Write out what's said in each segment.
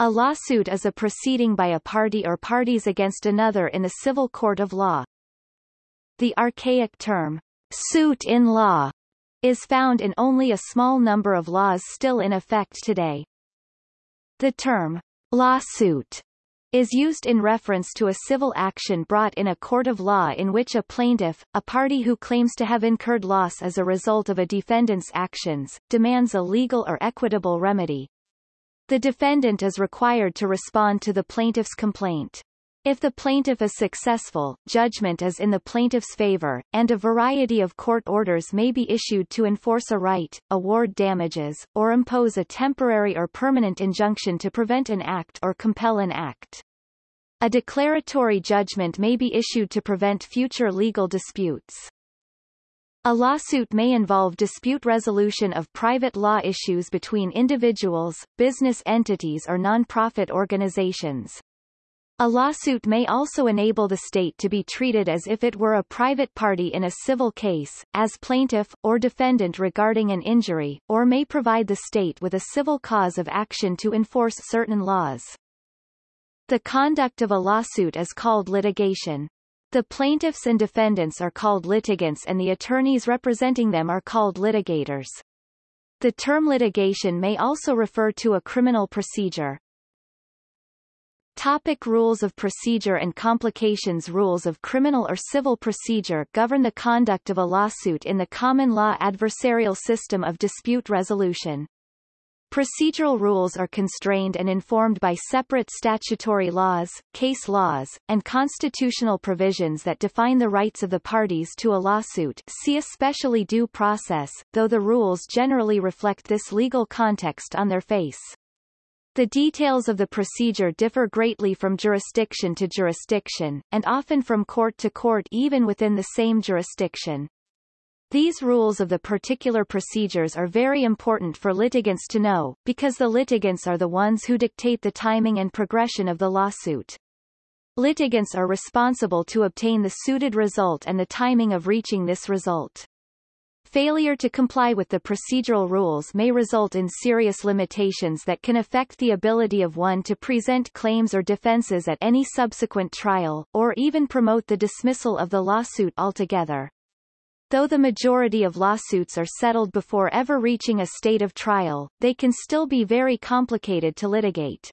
A lawsuit is a proceeding by a party or parties against another in a civil court of law. The archaic term, suit in law, is found in only a small number of laws still in effect today. The term, lawsuit, is used in reference to a civil action brought in a court of law in which a plaintiff, a party who claims to have incurred loss as a result of a defendant's actions, demands a legal or equitable remedy. The defendant is required to respond to the plaintiff's complaint. If the plaintiff is successful, judgment is in the plaintiff's favor, and a variety of court orders may be issued to enforce a right, award damages, or impose a temporary or permanent injunction to prevent an act or compel an act. A declaratory judgment may be issued to prevent future legal disputes. A lawsuit may involve dispute resolution of private law issues between individuals, business entities or non-profit organizations. A lawsuit may also enable the state to be treated as if it were a private party in a civil case, as plaintiff, or defendant regarding an injury, or may provide the state with a civil cause of action to enforce certain laws. The conduct of a lawsuit is called litigation. The plaintiffs and defendants are called litigants and the attorneys representing them are called litigators. The term litigation may also refer to a criminal procedure. Topic rules of procedure and complications Rules of criminal or civil procedure govern the conduct of a lawsuit in the common law adversarial system of dispute resolution. Procedural rules are constrained and informed by separate statutory laws, case laws, and constitutional provisions that define the rights of the parties to a lawsuit see especially due process, though the rules generally reflect this legal context on their face. The details of the procedure differ greatly from jurisdiction to jurisdiction, and often from court to court even within the same jurisdiction. These rules of the particular procedures are very important for litigants to know, because the litigants are the ones who dictate the timing and progression of the lawsuit. Litigants are responsible to obtain the suited result and the timing of reaching this result. Failure to comply with the procedural rules may result in serious limitations that can affect the ability of one to present claims or defenses at any subsequent trial, or even promote the dismissal of the lawsuit altogether. Though the majority of lawsuits are settled before ever reaching a state of trial, they can still be very complicated to litigate.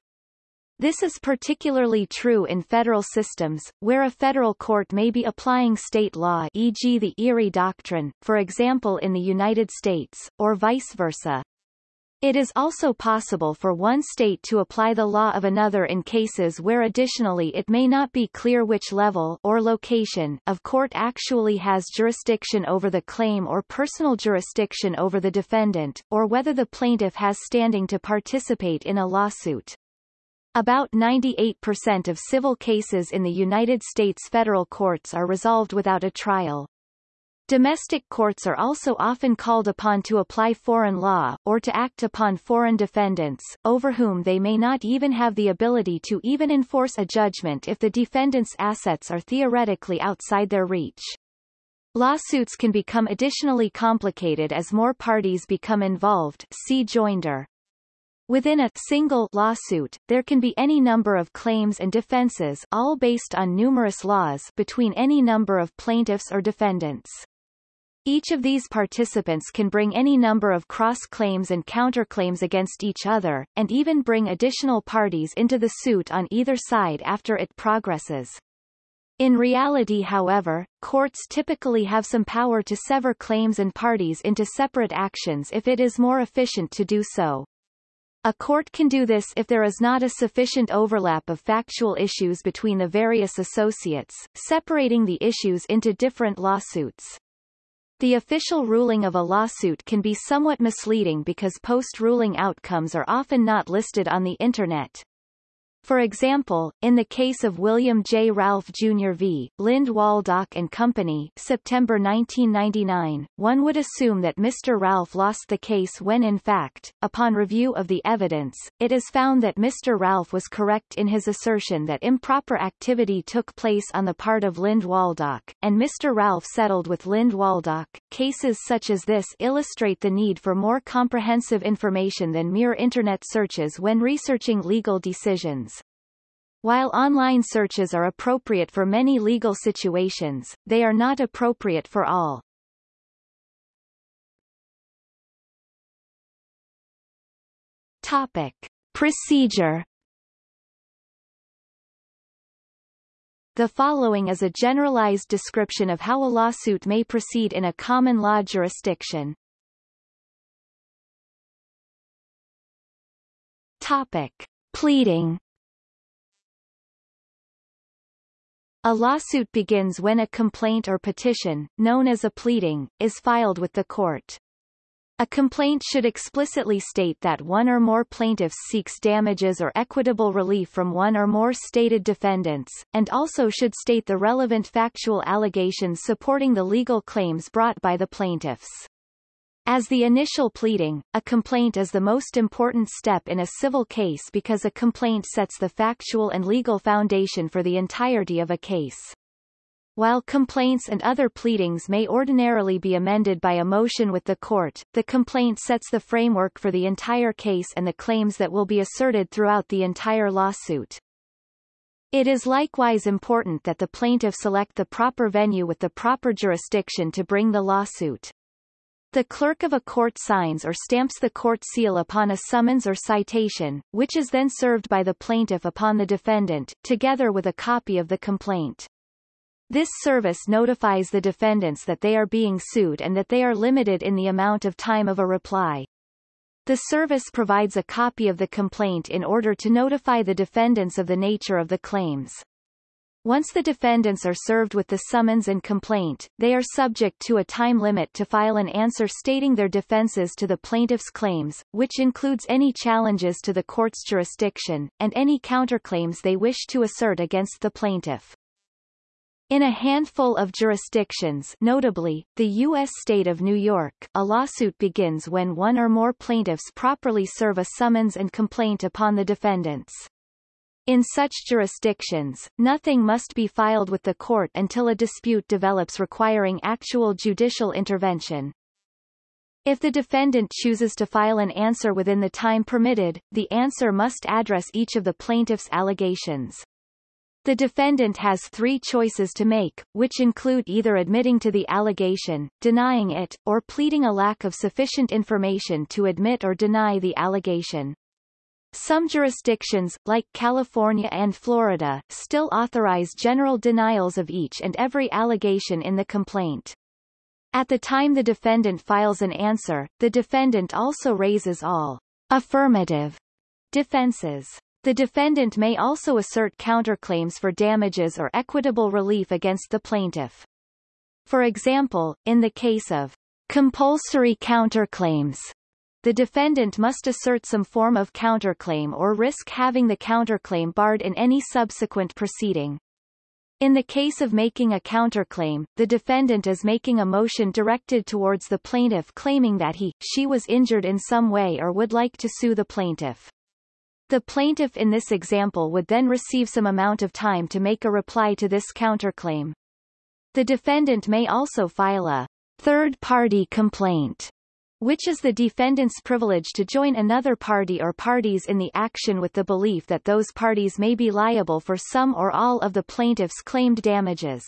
This is particularly true in federal systems, where a federal court may be applying state law e.g. the Erie Doctrine, for example in the United States, or vice versa. It is also possible for one state to apply the law of another in cases where additionally it may not be clear which level or location of court actually has jurisdiction over the claim or personal jurisdiction over the defendant, or whether the plaintiff has standing to participate in a lawsuit. About 98% of civil cases in the United States federal courts are resolved without a trial. Domestic courts are also often called upon to apply foreign law, or to act upon foreign defendants, over whom they may not even have the ability to even enforce a judgment if the defendant's assets are theoretically outside their reach. Lawsuits can become additionally complicated as more parties become involved see joinder. Within a single lawsuit, there can be any number of claims and defenses all based on numerous laws between any number of plaintiffs or defendants. Each of these participants can bring any number of cross-claims and counterclaims against each other, and even bring additional parties into the suit on either side after it progresses. In reality however, courts typically have some power to sever claims and parties into separate actions if it is more efficient to do so. A court can do this if there is not a sufficient overlap of factual issues between the various associates, separating the issues into different lawsuits. The official ruling of a lawsuit can be somewhat misleading because post-ruling outcomes are often not listed on the Internet. For example, in the case of William J. Ralph Jr. v. Lind Waldock and Company September 1999, one would assume that Mr. Ralph lost the case when in fact, upon review of the evidence, it is found that Mr. Ralph was correct in his assertion that improper activity took place on the part of Lind Waldock, and Mr. Ralph settled with Lind Waldock. Cases such as this illustrate the need for more comprehensive information than mere Internet searches when researching legal decisions. While online searches are appropriate for many legal situations, they are not appropriate for all. Topic. Procedure The following is a generalized description of how a lawsuit may proceed in a common law jurisdiction. Topic. Pleading A lawsuit begins when a complaint or petition, known as a pleading, is filed with the court. A complaint should explicitly state that one or more plaintiffs seeks damages or equitable relief from one or more stated defendants, and also should state the relevant factual allegations supporting the legal claims brought by the plaintiffs. As the initial pleading, a complaint is the most important step in a civil case because a complaint sets the factual and legal foundation for the entirety of a case. While complaints and other pleadings may ordinarily be amended by a motion with the court, the complaint sets the framework for the entire case and the claims that will be asserted throughout the entire lawsuit. It is likewise important that the plaintiff select the proper venue with the proper jurisdiction to bring the lawsuit. The clerk of a court signs or stamps the court seal upon a summons or citation, which is then served by the plaintiff upon the defendant, together with a copy of the complaint. This service notifies the defendants that they are being sued and that they are limited in the amount of time of a reply. The service provides a copy of the complaint in order to notify the defendants of the nature of the claims. Once the defendants are served with the summons and complaint, they are subject to a time limit to file an answer stating their defenses to the plaintiff's claims, which includes any challenges to the court's jurisdiction, and any counterclaims they wish to assert against the plaintiff. In a handful of jurisdictions notably, the U.S. state of New York a lawsuit begins when one or more plaintiffs properly serve a summons and complaint upon the defendants. In such jurisdictions, nothing must be filed with the court until a dispute develops requiring actual judicial intervention. If the defendant chooses to file an answer within the time permitted, the answer must address each of the plaintiff's allegations. The defendant has three choices to make, which include either admitting to the allegation, denying it, or pleading a lack of sufficient information to admit or deny the allegation. Some jurisdictions, like California and Florida, still authorize general denials of each and every allegation in the complaint. At the time the defendant files an answer, the defendant also raises all affirmative defenses. The defendant may also assert counterclaims for damages or equitable relief against the plaintiff. For example, in the case of compulsory counterclaims, the defendant must assert some form of counterclaim or risk having the counterclaim barred in any subsequent proceeding. In the case of making a counterclaim, the defendant is making a motion directed towards the plaintiff claiming that he, she was injured in some way or would like to sue the plaintiff. The plaintiff in this example would then receive some amount of time to make a reply to this counterclaim. The defendant may also file a third-party complaint which is the defendant's privilege to join another party or parties in the action with the belief that those parties may be liable for some or all of the plaintiff's claimed damages.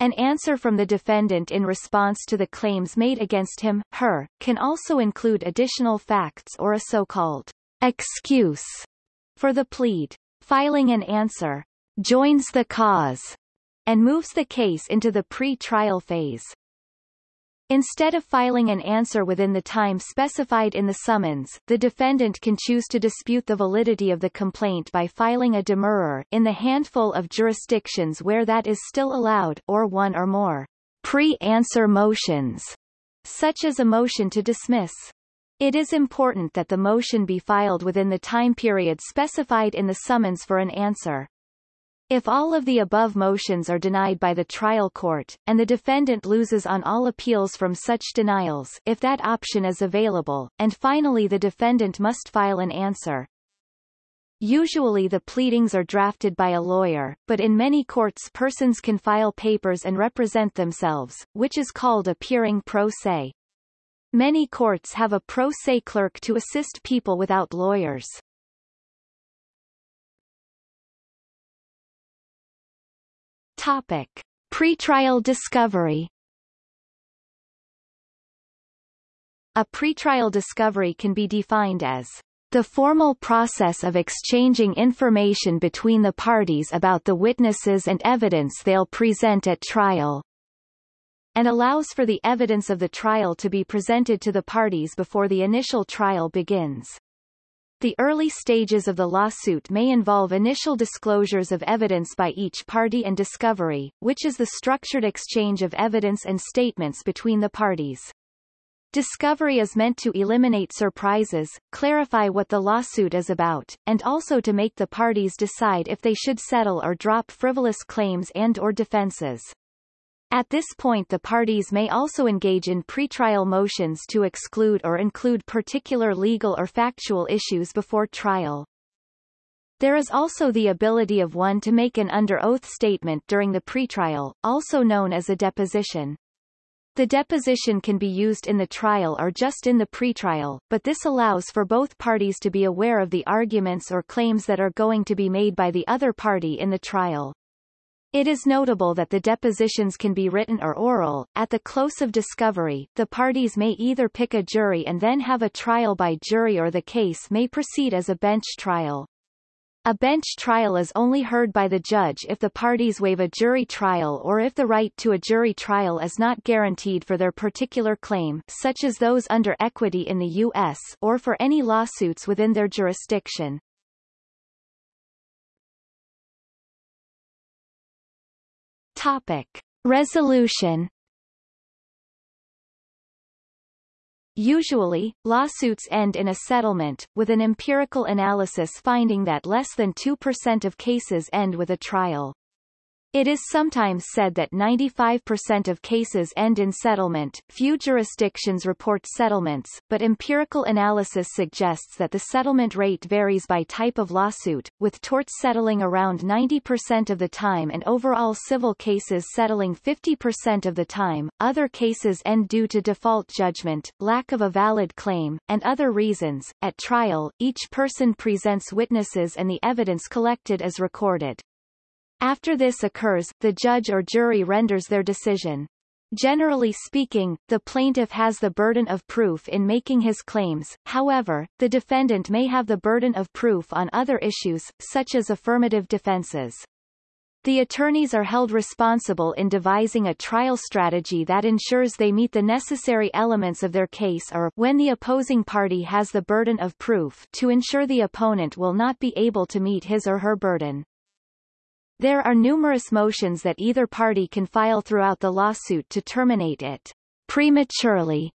An answer from the defendant in response to the claims made against him, her, can also include additional facts or a so-called excuse for the plead. Filing an answer joins the cause and moves the case into the pre-trial phase. Instead of filing an answer within the time specified in the summons, the defendant can choose to dispute the validity of the complaint by filing a demurrer in the handful of jurisdictions where that is still allowed or one or more pre-answer motions, such as a motion to dismiss. It is important that the motion be filed within the time period specified in the summons for an answer. If all of the above motions are denied by the trial court, and the defendant loses on all appeals from such denials if that option is available, and finally the defendant must file an answer. Usually the pleadings are drafted by a lawyer, but in many courts persons can file papers and represent themselves, which is called appearing pro se. Many courts have a pro se clerk to assist people without lawyers. Topic. Pretrial discovery A pretrial discovery can be defined as the formal process of exchanging information between the parties about the witnesses and evidence they'll present at trial, and allows for the evidence of the trial to be presented to the parties before the initial trial begins. The early stages of the lawsuit may involve initial disclosures of evidence by each party and discovery, which is the structured exchange of evidence and statements between the parties. Discovery is meant to eliminate surprises, clarify what the lawsuit is about, and also to make the parties decide if they should settle or drop frivolous claims and or defenses. At this point the parties may also engage in pretrial motions to exclude or include particular legal or factual issues before trial. There is also the ability of one to make an under oath statement during the pretrial, also known as a deposition. The deposition can be used in the trial or just in the pretrial, but this allows for both parties to be aware of the arguments or claims that are going to be made by the other party in the trial. It is notable that the depositions can be written or oral. At the close of discovery, the parties may either pick a jury and then have a trial by jury or the case may proceed as a bench trial. A bench trial is only heard by the judge if the parties waive a jury trial or if the right to a jury trial is not guaranteed for their particular claim such as those under equity in the U.S. or for any lawsuits within their jurisdiction. Topic. Resolution Usually, lawsuits end in a settlement, with an empirical analysis finding that less than 2% of cases end with a trial. It is sometimes said that 95% of cases end in settlement. Few jurisdictions report settlements, but empirical analysis suggests that the settlement rate varies by type of lawsuit, with torts settling around 90% of the time and overall civil cases settling 50% of the time. Other cases end due to default judgment, lack of a valid claim, and other reasons. At trial, each person presents witnesses and the evidence collected is recorded. After this occurs, the judge or jury renders their decision. Generally speaking, the plaintiff has the burden of proof in making his claims, however, the defendant may have the burden of proof on other issues, such as affirmative defenses. The attorneys are held responsible in devising a trial strategy that ensures they meet the necessary elements of their case or, when the opposing party has the burden of proof, to ensure the opponent will not be able to meet his or her burden. There are numerous motions that either party can file throughout the lawsuit to terminate it prematurely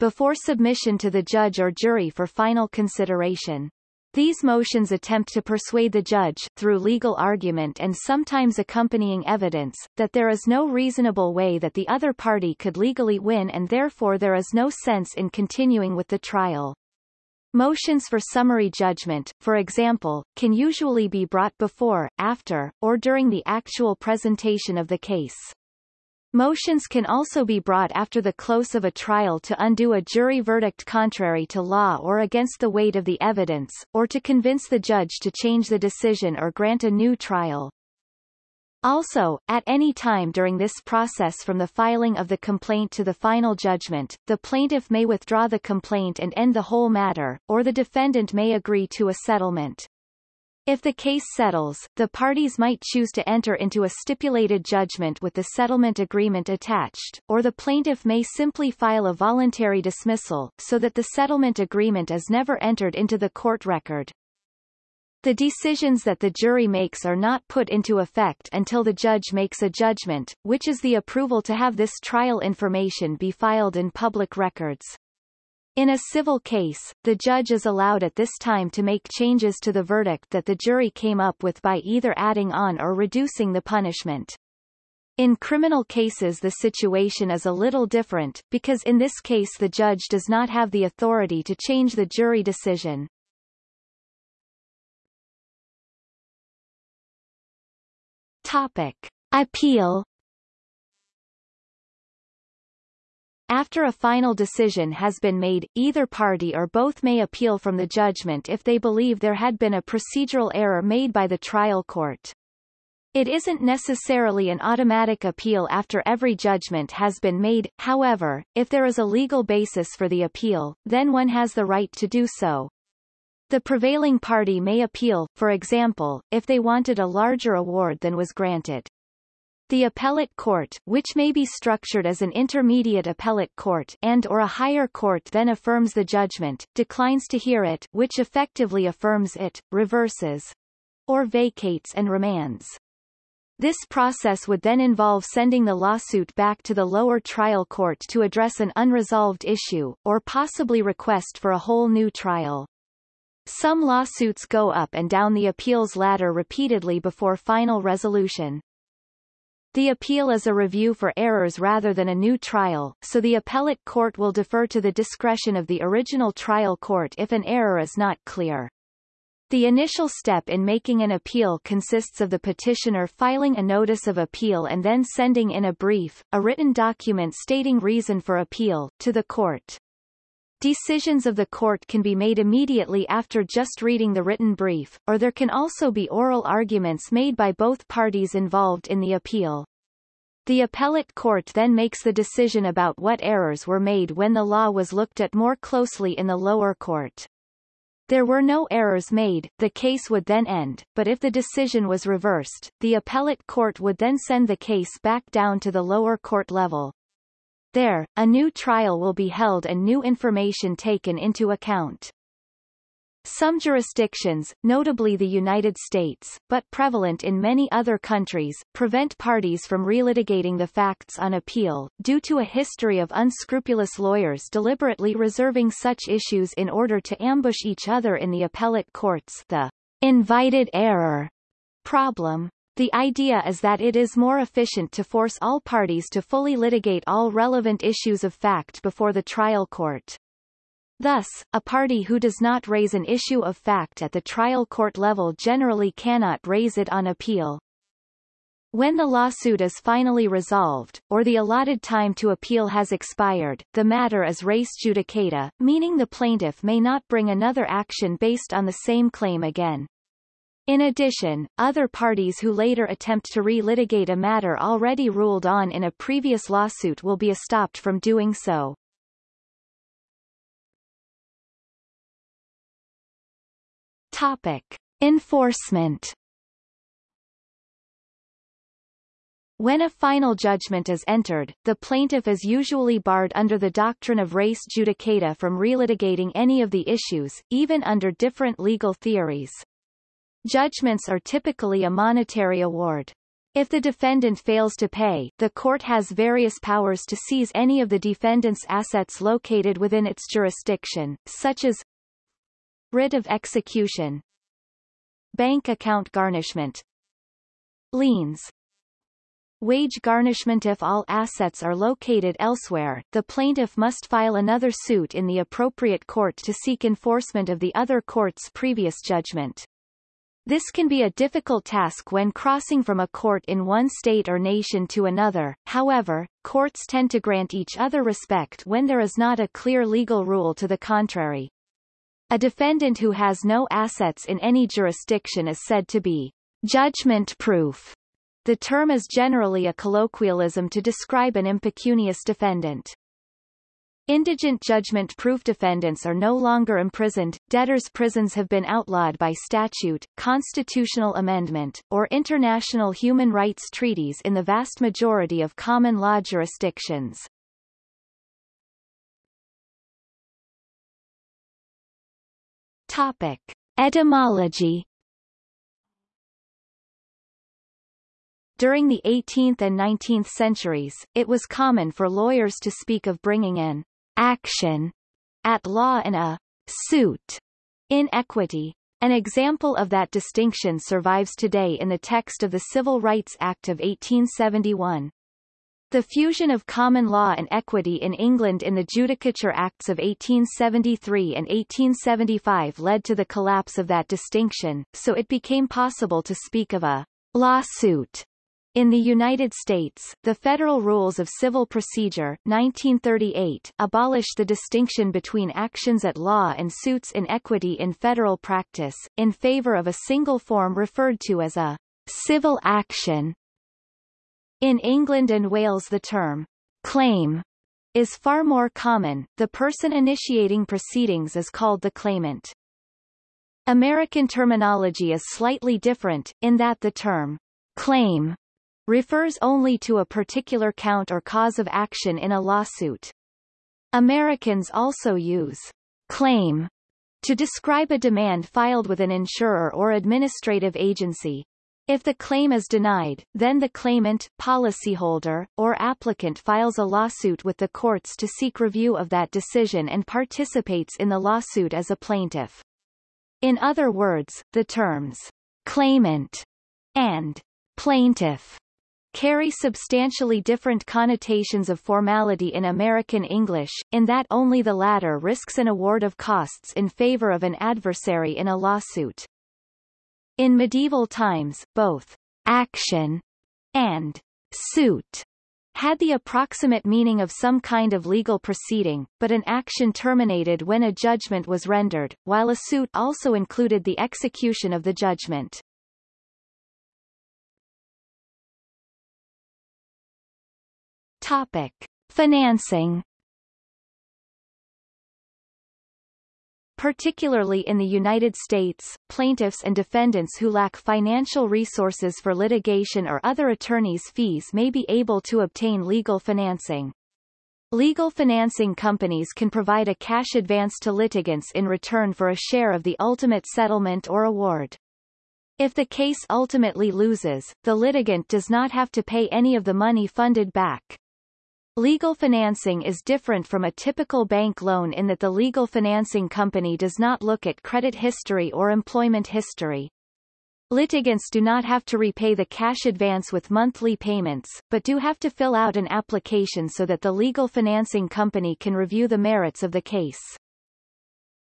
before submission to the judge or jury for final consideration. These motions attempt to persuade the judge, through legal argument and sometimes accompanying evidence, that there is no reasonable way that the other party could legally win and therefore there is no sense in continuing with the trial. Motions for summary judgment, for example, can usually be brought before, after, or during the actual presentation of the case. Motions can also be brought after the close of a trial to undo a jury verdict contrary to law or against the weight of the evidence, or to convince the judge to change the decision or grant a new trial. Also, at any time during this process from the filing of the complaint to the final judgment, the plaintiff may withdraw the complaint and end the whole matter, or the defendant may agree to a settlement. If the case settles, the parties might choose to enter into a stipulated judgment with the settlement agreement attached, or the plaintiff may simply file a voluntary dismissal, so that the settlement agreement is never entered into the court record. The decisions that the jury makes are not put into effect until the judge makes a judgment, which is the approval to have this trial information be filed in public records. In a civil case, the judge is allowed at this time to make changes to the verdict that the jury came up with by either adding on or reducing the punishment. In criminal cases the situation is a little different, because in this case the judge does not have the authority to change the jury decision. Topic. Appeal After a final decision has been made, either party or both may appeal from the judgment if they believe there had been a procedural error made by the trial court. It isn't necessarily an automatic appeal after every judgment has been made, however, if there is a legal basis for the appeal, then one has the right to do so. The prevailing party may appeal, for example, if they wanted a larger award than was granted. The appellate court, which may be structured as an intermediate appellate court and or a higher court then affirms the judgment, declines to hear it which effectively affirms it, reverses, or vacates and remands. This process would then involve sending the lawsuit back to the lower trial court to address an unresolved issue, or possibly request for a whole new trial. Some lawsuits go up and down the appeals ladder repeatedly before final resolution. The appeal is a review for errors rather than a new trial, so the appellate court will defer to the discretion of the original trial court if an error is not clear. The initial step in making an appeal consists of the petitioner filing a notice of appeal and then sending in a brief, a written document stating reason for appeal, to the court. Decisions of the court can be made immediately after just reading the written brief, or there can also be oral arguments made by both parties involved in the appeal. The appellate court then makes the decision about what errors were made when the law was looked at more closely in the lower court. There were no errors made, the case would then end, but if the decision was reversed, the appellate court would then send the case back down to the lower court level. There, a new trial will be held and new information taken into account. Some jurisdictions, notably the United States, but prevalent in many other countries, prevent parties from relitigating the facts on appeal, due to a history of unscrupulous lawyers deliberately reserving such issues in order to ambush each other in the appellate courts the invited error problem. The idea is that it is more efficient to force all parties to fully litigate all relevant issues of fact before the trial court. Thus, a party who does not raise an issue of fact at the trial court level generally cannot raise it on appeal. When the lawsuit is finally resolved, or the allotted time to appeal has expired, the matter is res judicata, meaning the plaintiff may not bring another action based on the same claim again. In addition, other parties who later attempt to re-litigate a matter already ruled on in a previous lawsuit will be stopped from doing so. Topic. Enforcement When a final judgment is entered, the plaintiff is usually barred under the doctrine of res judicata from relitigating any of the issues, even under different legal theories. Judgments are typically a monetary award. If the defendant fails to pay, the court has various powers to seize any of the defendant's assets located within its jurisdiction, such as Writ of execution Bank account garnishment Liens Wage garnishment If all assets are located elsewhere, the plaintiff must file another suit in the appropriate court to seek enforcement of the other court's previous judgment. This can be a difficult task when crossing from a court in one state or nation to another, however, courts tend to grant each other respect when there is not a clear legal rule to the contrary. A defendant who has no assets in any jurisdiction is said to be judgment-proof. The term is generally a colloquialism to describe an impecunious defendant. Indigent judgment-proof defendants are no longer imprisoned, debtors' prisons have been outlawed by statute, constitutional amendment, or international human rights treaties in the vast majority of common law jurisdictions. Topic. Etymology During the 18th and 19th centuries, it was common for lawyers to speak of bringing an action at law and a suit in equity. An example of that distinction survives today in the text of the Civil Rights Act of 1871. The fusion of common law and equity in England in the Judicature Acts of 1873 and 1875 led to the collapse of that distinction, so it became possible to speak of a lawsuit in the United States, the Federal Rules of Civil Procedure 1938 abolish the distinction between actions at law and suits in equity in federal practice, in favor of a single form referred to as a civil action. In England and Wales the term claim is far more common, the person initiating proceedings is called the claimant. American terminology is slightly different, in that the term claim refers only to a particular count or cause of action in a lawsuit. Americans also use claim to describe a demand filed with an insurer or administrative agency. If the claim is denied, then the claimant, policyholder, or applicant files a lawsuit with the courts to seek review of that decision and participates in the lawsuit as a plaintiff. In other words, the terms claimant and plaintiff carry substantially different connotations of formality in American English, in that only the latter risks an award of costs in favor of an adversary in a lawsuit. In medieval times, both action and suit had the approximate meaning of some kind of legal proceeding, but an action terminated when a judgment was rendered, while a suit also included the execution of the judgment. Topic. Financing Particularly in the United States, plaintiffs and defendants who lack financial resources for litigation or other attorneys' fees may be able to obtain legal financing. Legal financing companies can provide a cash advance to litigants in return for a share of the ultimate settlement or award. If the case ultimately loses, the litigant does not have to pay any of the money funded back. Legal financing is different from a typical bank loan in that the legal financing company does not look at credit history or employment history. Litigants do not have to repay the cash advance with monthly payments, but do have to fill out an application so that the legal financing company can review the merits of the case.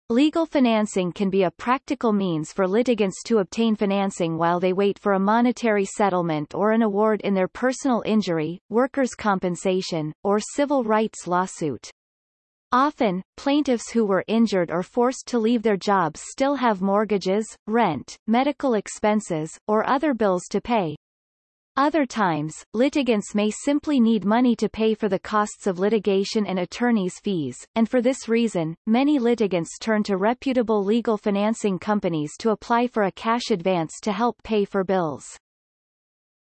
Legal financing can be a practical means for litigants to obtain financing while they wait for a monetary settlement or an award in their personal injury, workers' compensation, or civil rights lawsuit. Often, plaintiffs who were injured or forced to leave their jobs still have mortgages, rent, medical expenses, or other bills to pay, other times, litigants may simply need money to pay for the costs of litigation and attorney's fees, and for this reason, many litigants turn to reputable legal financing companies to apply for a cash advance to help pay for bills.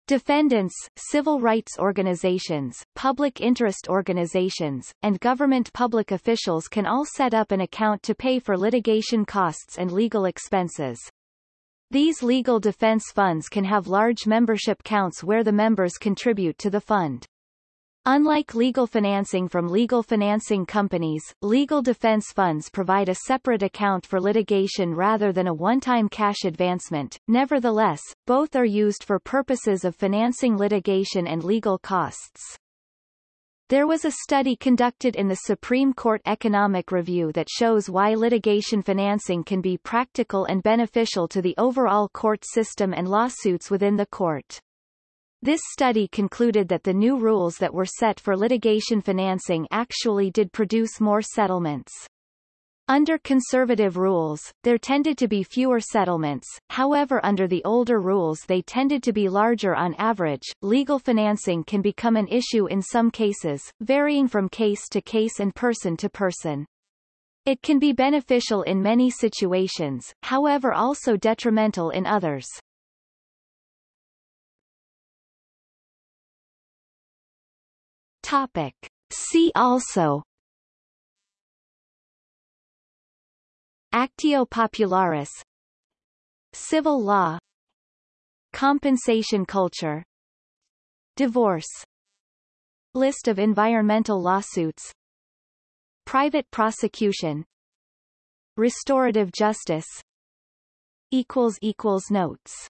Defendants, civil rights organizations, public interest organizations, and government public officials can all set up an account to pay for litigation costs and legal expenses. These legal defense funds can have large membership counts where the members contribute to the fund. Unlike legal financing from legal financing companies, legal defense funds provide a separate account for litigation rather than a one-time cash advancement. Nevertheless, both are used for purposes of financing litigation and legal costs. There was a study conducted in the Supreme Court Economic Review that shows why litigation financing can be practical and beneficial to the overall court system and lawsuits within the court. This study concluded that the new rules that were set for litigation financing actually did produce more settlements. Under conservative rules, there tended to be fewer settlements, however under the older rules they tended to be larger on average. Legal financing can become an issue in some cases, varying from case to case and person to person. It can be beneficial in many situations, however also detrimental in others. Topic. See also Actio popularis. Civil law. Compensation culture. Divorce. List of environmental lawsuits. Private prosecution. Restorative justice. Notes